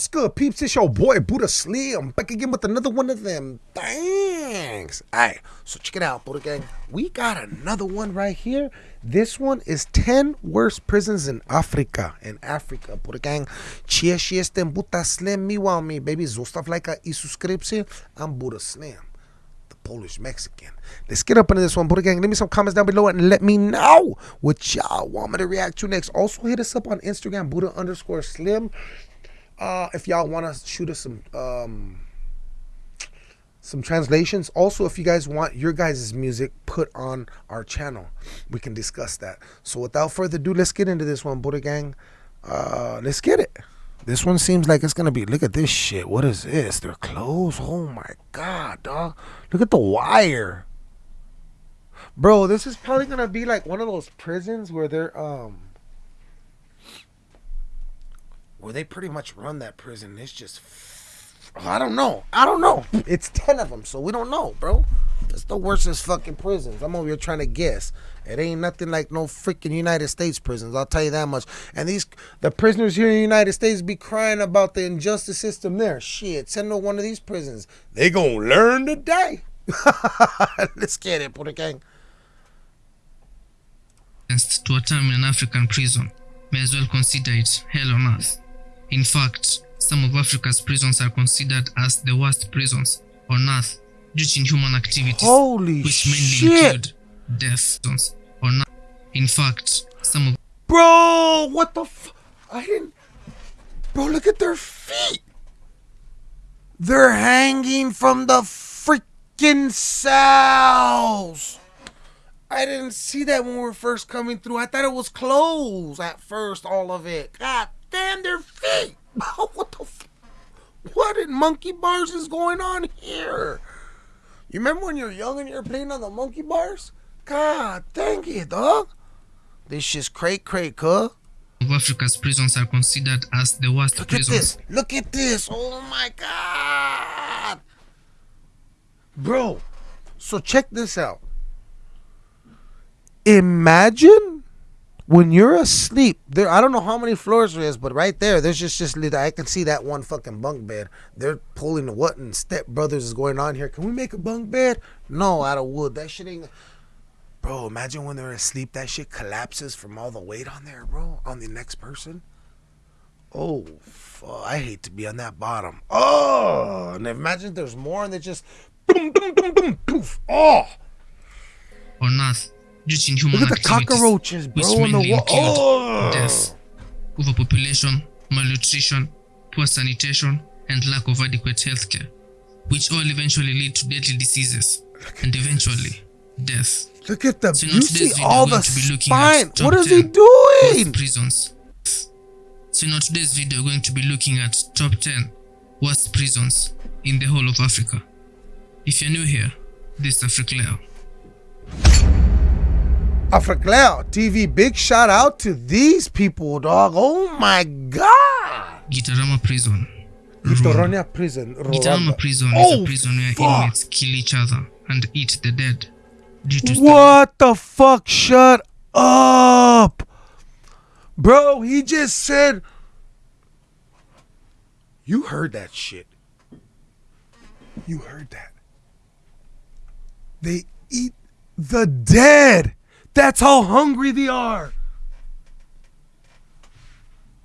What's good, peeps? It's your boy Buddha Slim back again with another one of them. Thanks. Alright, so check it out, Buddha Gang. We got another one right here. This one is 10 worst prisons in Africa. In Africa, Buddha Gang. Cheer, cheer, ten Buddha Slim. Me want me, baby. Zostav like a subscription. I'm Buddha Slim. The Polish Mexican. Let's get up into this one, Buddha Gang. Leave me some comments down below and let me know what y'all want me to react to next. Also, hit us up on Instagram, Buddha underscore Slim uh, if y'all want to shoot us some um, some translations. Also, if you guys want your guys' music put on our channel, we can discuss that. So without further ado, let's get into this one, Buddha Gang. Uh, let's get it. This one seems like it's gonna be. Look at this shit. What is this? They're clothes. Oh my god, dog. Look at the wire, bro. This is probably gonna be like one of those prisons where they're um where they pretty much run that prison. It's just, I don't know. I don't know. It's 10 of them, so we don't know, bro. It's the worstest fucking prisons. I'm over here trying to guess. It ain't nothing like no freaking United States prisons. I'll tell you that much. And these, the prisoners here in the United States be crying about the injustice system there. Shit, send to one of these prisons. They gonna learn today. Let's get it, put gang. To a time in an African prison, may as well consider it hell on earth. In fact, some of Africa's prisons are considered as the worst prisons on earth due to inhuman activities, Holy which mainly shit. include death on earth. In fact, some of Bro, what the f- I didn't. Bro, look at their feet. They're hanging from the freaking cells. I didn't see that when we were first coming through. I thought it was closed at first, all of it. God damn, their feet. what the f- What in monkey bars is going on here? You remember when you were young and you were playing on the monkey bars? God dang it, dog. This shit's cray cray, huh? Africa's prisons are considered as the worst Look at this. Look at this. Oh my god. Bro, so check this out. Imagine when you're asleep. There I don't know how many floors there is, but right there, there's just just I can see that one fucking bunk bed. They're pulling the what and Step Brothers is going on here. Can we make a bunk bed? No, out of wood. That shit ain't Bro, imagine when they're asleep, that shit collapses from all the weight on there, bro, on the next person. Oh, fuck. I hate to be on that bottom. Oh, and imagine there's more and they just boom, boom, boom, boom, poof. Oh, on earth due to inhuman look at the cockroaches, bro, on the wall. Oh, death, overpopulation, malnutrition, poor sanitation, and lack of adequate health care, which all eventually lead to deadly diseases and eventually death. look at the. So You today's see video, all the going to be looking at spine. What is he 10 doing? prisons. So in today's video, we're going to be looking at top 10 worst prisons in the whole of Africa. If you're new here, this is Africa Africleo. Africleo TV. Big shout out to these people, dog. Oh my god. Gitarama Prison. Vitoronia prison. Gitarama. Prison is Oh, a prison where fuck. inmates kill each other and eat the dead What the fuck? Shut up. Bro, he just said. You heard that shit. You heard that. They eat the dead. That's how hungry they are.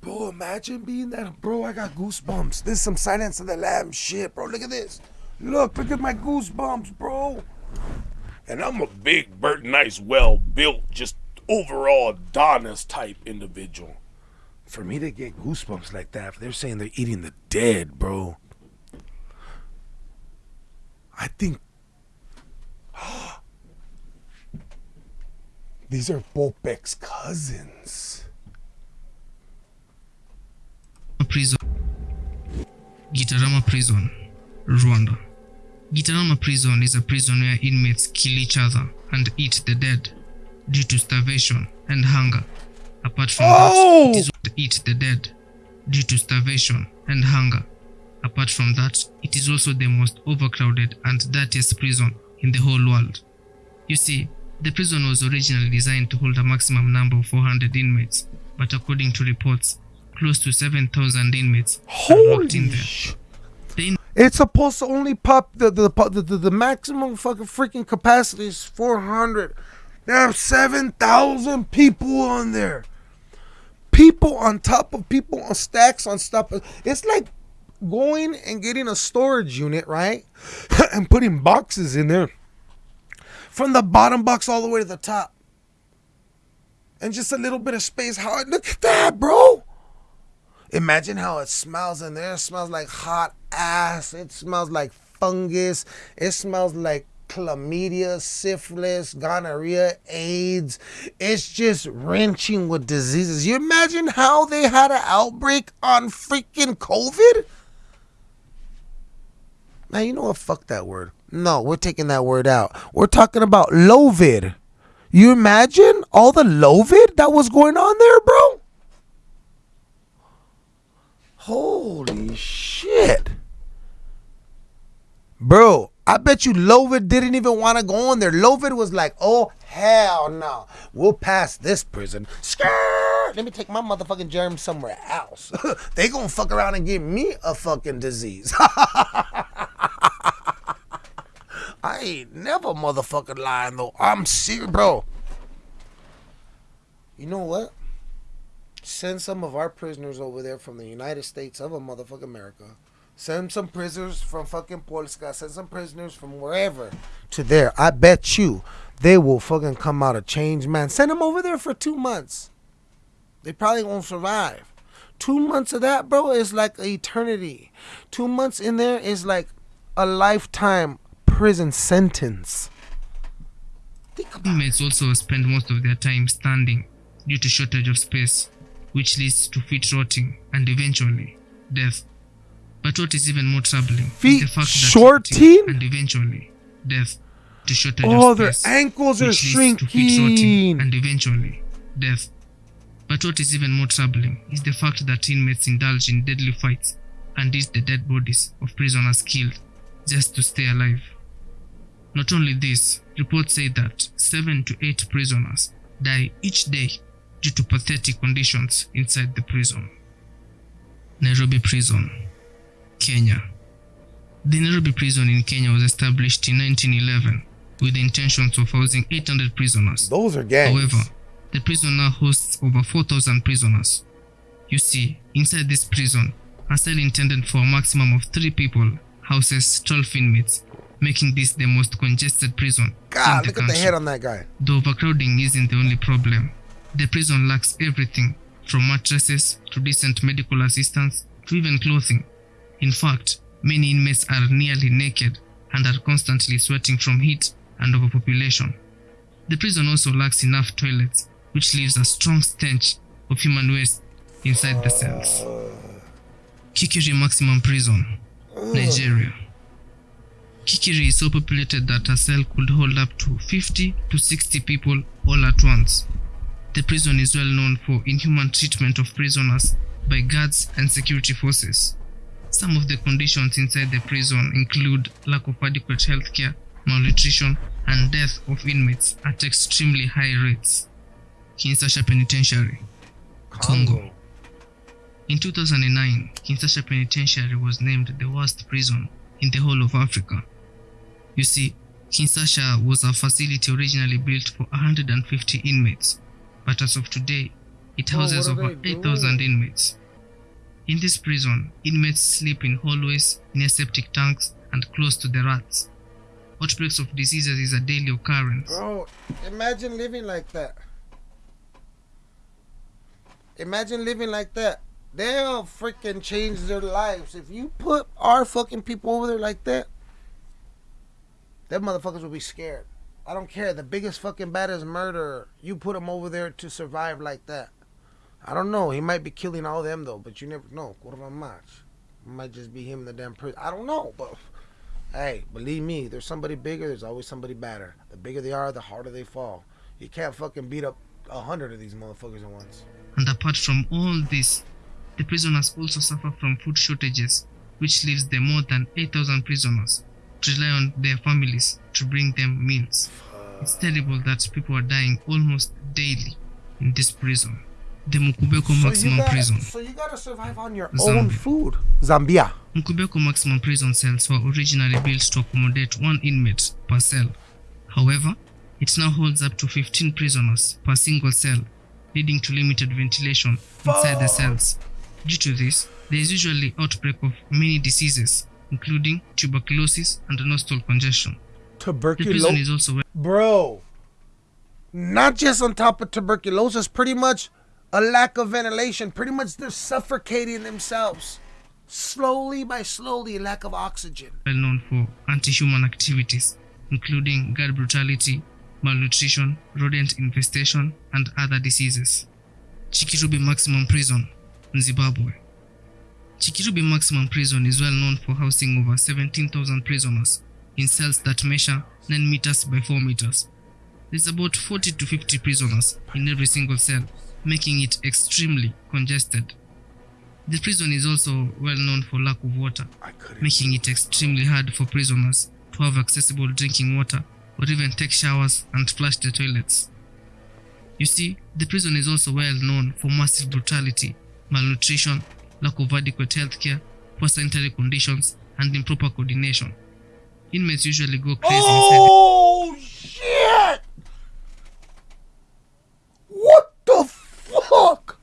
Bro, imagine being that. Bro, I got goosebumps. This is some Silence of the Lamb shit, bro. Look at this. Look, look at my goosebumps, bro. And I'm a big, Burt nice, well built, just overall Adonis type individual. for me to get goosebumps like that, they're saying they're eating the dead, bro. I think these are Bopek's cousins. prison. Gitarama Prison, Rwanda. Gitarama Prison is a prison where inmates kill each other and eat the dead due to starvation and hunger. Apart from Oh! that, it is eat the dead due to starvation and hunger. Apart from that, it is also the most overcrowded and dirtiest prison in the whole world. You see, the prison was originally designed to hold a maximum number of 400 inmates, but according to reports, close to 7,000 inmates are Holy locked in there. The It's supposed to only pop the the, the the the maximum fucking freaking capacity is 400. There are 7,000 people on there. People on top of people on stacks on stuff. It's like going and getting a storage unit, right? and putting boxes in there from the bottom box all the way to the top. And just a little bit of space. How look at that, bro. Imagine how it smells in there. It smells like hot ass. It smells like fungus. It smells like chlamydia, syphilis, gonorrhea, AIDS. It's just wrenching with diseases. You imagine how they had an outbreak on freaking COVID? Man, you know what? Fuck that word. No, we're taking that word out. We're talking about Lovid. You imagine all the Lovid that was going on there, bro? Holy shit. Bro, I bet you Lovid didn't even want to go in there. Lovid was like, oh, hell no. We'll pass this prison. Skirt! Let me take my motherfucking germs somewhere else. they gonna fuck around and give me a fucking disease. I ain't never motherfucking lying though. I'm serious, bro. You know what? Send some of our prisoners over there from the United States of a motherfucking America. Send some prisoners from fucking Polska. Send some prisoners from wherever to there. I bet you they will fucking come out a changed man. Send them over there for two months. They probably won't survive. Two months of that, bro, is like eternity. Two months in there is like a lifetime prison sentence. Think about Inmates also spend most of their time standing due to shortage of space, which leads to feet rotting and eventually death. But what is even more troubling Feet is the fact that shorting? and eventually death to shortage Oh, of their space, ankles are leads to feet rotting shrinking. and eventually death. But what is even more troubling is the fact that inmates indulge in deadly fights and eat the dead bodies of prisoners killed just to stay alive. Not only this, reports say that 7 to 8 prisoners die each day due to pathetic conditions inside the prison. Nairobi Prison, Kenya. The Nairobi prison in Kenya was established in 1911 with the intentions of housing 800 prisoners. Those are gangs. However, the prison now hosts over 4,000 prisoners. You see, inside this prison, a cell intended for a maximum of three people houses 12 inmates, making this the most congested prison God, look at the head on that guy. The overcrowding isn't the only problem. The prison lacks everything from mattresses to decent medical assistance to even clothing. In fact, many inmates are nearly naked and are constantly sweating from heat and overpopulation. The prison also lacks enough toilets, which leaves a strong stench of human waste inside the cells. Kirikiri Maximum Prison, Nigeria. Kirikiri is so populated that a cell could hold up to 50 to 60 people all at once. The prison is well known for inhuman treatment of prisoners by guards and security forces. Some of the conditions inside the prison include lack of adequate health care, malnutrition, and death of inmates at extremely high rates. Kinshasa Penitentiary, Congo. In 2009, Kinshasa Penitentiary was named the worst prison in the whole of Africa. You see, Kinshasa was a facility originally built for 150 inmates, but as of today, it Oh, houses are over 8,000 inmates. In this prison, inmates sleep in hallways, near septic tanks, and close to the rats. Outbreaks of diseases is a daily occurrence. Bro, imagine living like that. Imagine living like that. They'll freaking change their lives. If you put our fucking people over there like that, them motherfuckers will be scared. I don't care. The biggest fucking baddest murderer, you put him over there to survive like that. I don't know. He might be killing all them though, but you never know. Curva match. Might just be him the damn prison. I don't know, but hey, believe me, there's somebody bigger. There's always somebody badder. The bigger they are, the harder they fall. You can't fucking beat up a hundred of these motherfuckers at once. And apart from all this, the prisoners also suffer from food shortages, which leaves them more than 8,000 prisoners to rely on their families to bring them meals. It's terrible that people are dying almost daily in this prison. the Mukobeko So Maximum gotta, Prison. so you gotta survive on your Zambia. own food. Zambia. Mukobeko maximum prison cells were originally built to accommodate one inmate per cell. However, it now holds up to 15 prisoners per single cell, leading to limited ventilation inside the cells. Due to this, there is usually outbreak of many diseases, including tuberculosis and nostril congestion. Tuberculosis. is also Bro. Not just on top of tuberculosis, pretty much a lack of ventilation. Pretty much they're suffocating themselves. Slowly by slowly, lack of oxygen. Well known for anti-human activities, including guard brutality, malnutrition, rodent infestation, and other diseases. Chikurubi Maximum Prison, in Zimbabwe. Chikurubi Maximum Prison is well known for housing over 17,000 prisoners in cells that measure 9 meters by 4 meters. There's about 40 to 50 prisoners in every single cell, making it extremely congested. The prison is also well known for lack of water, making it extremely hard for prisoners to have accessible drinking water or even take showers and flush the toilets. You see, the prison is also well known for massive brutality, malnutrition, lack of adequate health care, poor sanitary conditions, and improper coordination. Inmates usually go crazy inside Oh shit! What the fuck?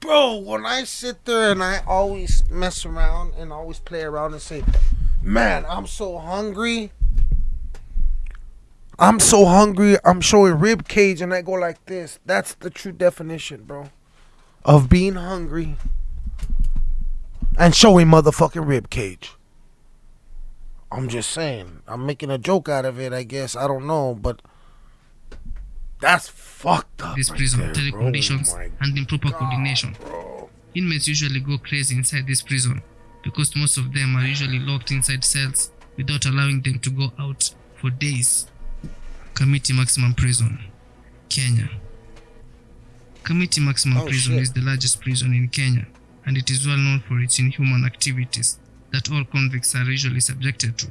Bro, when I sit there and I always mess around and always play around and say, Man, I'm so hungry. I'm so hungry. I'm showing rib cage and I go like this. That's the true definition, bro of being hungry and showing motherfucking rib cage. I'm just saying. I'm making a joke out of it, I guess. I don't know, but that's fucked up. this right prison, there, bro. conditions, Oh and improper coordination. bro. Inmates usually go crazy inside this prison because most of them are usually locked inside cells without allowing them to go out for days. Kamiti Maximum Prison, Kenya. Kamiti Maximum Oh, Prison shit. is the largest prison in Kenya and it is well known for its inhuman activities that all convicts are usually subjected to.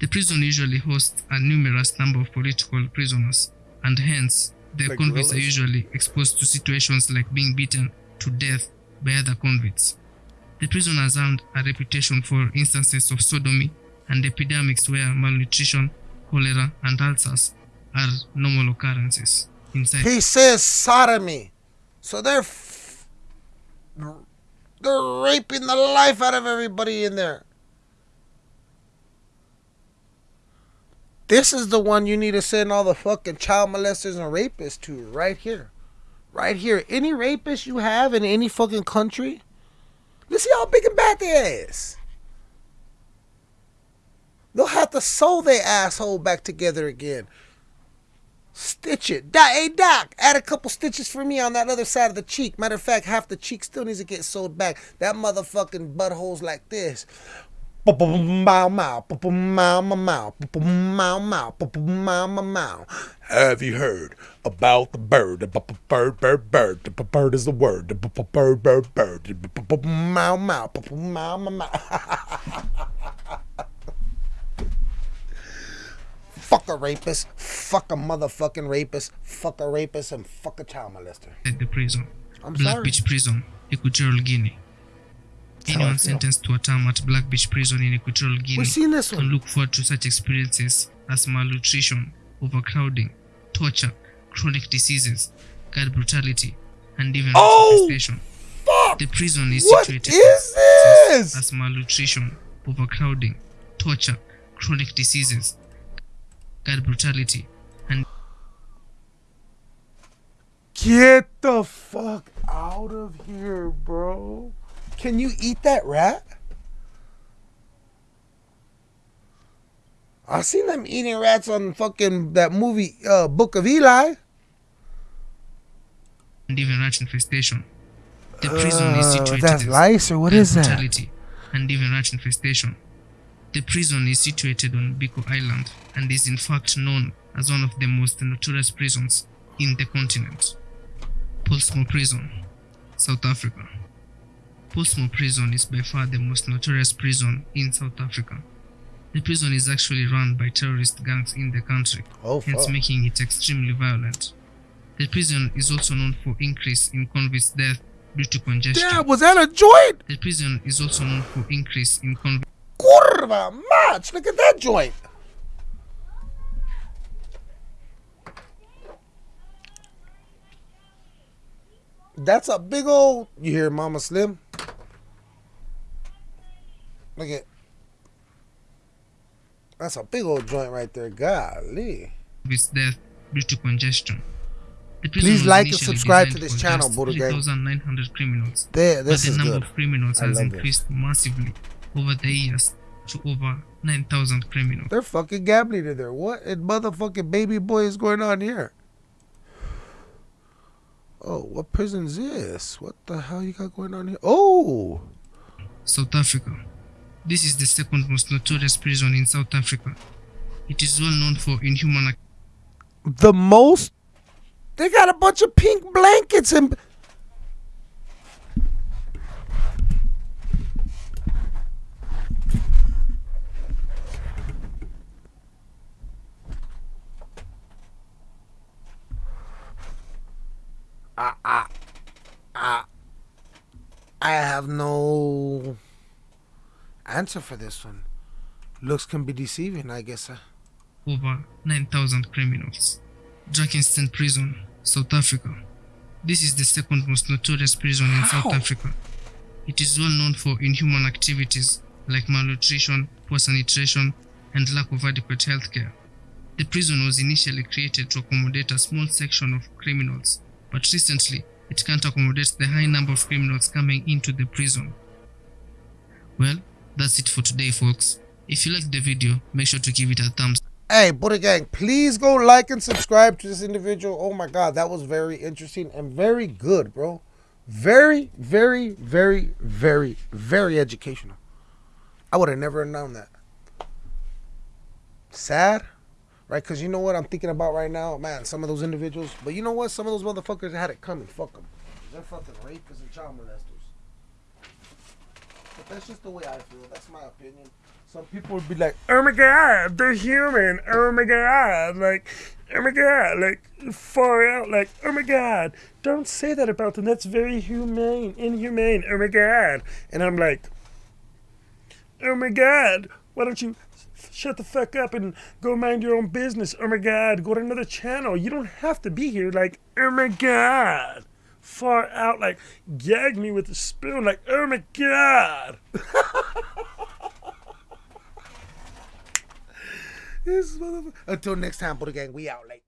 The prison usually hosts a numerous number of political prisoners and hence the Like convicts are usually exposed to situations like being beaten to death by other convicts. The prison has earned a reputation for instances of sodomy and epidemics where malnutrition, cholera, and ulcers are normal occurrences inside. He says sodomy. So they're f- they're raping the life out of everybody in there. This is the one you need to send all the fucking child molesters and rapists to right here. Right here. Any rapist you have in any fucking country, let's see how big and bad they is. They'll have to sew their asshole back together again. Stitch it. Doc, hey, Doc, add a couple stitches for me on that other side of the cheek. Matter of fact, half the cheek still needs to get sewed back. That motherfucking butthole's like this. Have you heard about the bird? The bird, bird, bird. The bird is the word. The bird, bird, bird. Fuck a rapist. Fuck a motherfucking rapist. Fuck a rapist and fuck a child molester. the prison. I'm Black sorry. Beach Prison, Equatorial Guinea. how Anyone sentenced to a term at Black Beach Prison in Equatorial Guinea can look forward to such experiences as malnutrition, overcrowding, torture, chronic diseases, guard brutality, and even Oh. Fuck! The prison is What situated is this? as malnutrition, overcrowding, torture, chronic diseases, brutality, and Get the fuck out of here, bro. Can you eat that rat? I seen them eating rats on fucking that movie, uh, Book of Eli. and even rat infestation. The prison is Uh, situated that's lice or what is that? and even rat infestation. The prison is situated on Bioko Island and is in fact known as one of the most notorious prisons in the continent. Pollsmoor Prison, South Africa. Pollsmoor Prison is by far the most notorious prison in South Africa. The prison is actually run by terrorist gangs in the country, Oh, hence making it extremely violent. The prison is also known for increase in convicts' death due to congestion. Damn, was that a joint? The prison is also known for increase in convicts' Curva match. Look at that joint. That's a big old. You hear Mama Slim? Look at. That's a big old joint right there. Golly. With death due to congestion. Please like and subscribe to this channel, Buddha Gang. criminals, There, this but the number good. of criminals I has increased massively over the years to over 9,000 criminals. They're fucking gambling in there. What in motherfucking baby boy is going on here? Oh, what prison is this? What the hell you got going on here? Oh, South Africa. This is the second most notorious prison in South Africa. It is well known for inhuman the most. They got a bunch of pink blankets and. I, I, I, I have no answer for this one. Looks can be deceiving, I guess. over 9,000 criminals. Drakenstein Prison, South Africa. This is the second most notorious prison in South How? Africa. It is well known for inhuman activities like malnutrition, poor sanitation, and lack of adequate health care. The prison was initially created to accommodate a small section of criminals, but recently it can't accommodate the high number of criminals coming into the prison. Well, that's it for today, folks. If you liked the video, make sure to give it a thumbs Hey, Buddha Gang, please go like and subscribe to this individual. Oh my God, that was very interesting and very good, bro. Very, very, very, very, very educational. I would have never known that. Sad, right? Because you know what I'm thinking about right now? Man, some of those individuals. But you know what? Some of those motherfuckers had it coming. Fuck them. They're fucking rapists and child molesters. But that's just the way I feel. That's my opinion. Some people would be like, Oh my god, they're human. Oh my god, like, oh my god, like, far out, like, oh my god, don't say that about them. That's very humane, inhumane. Oh my god. And I'm like, oh my god, why don't you shut the fuck up and go mind your own business? Oh my god, go to another channel. You don't have to be here. Like, oh my god. Far out, like, gag me with a spoon, like, oh my god. Until next time, Buddha Gang, we out late.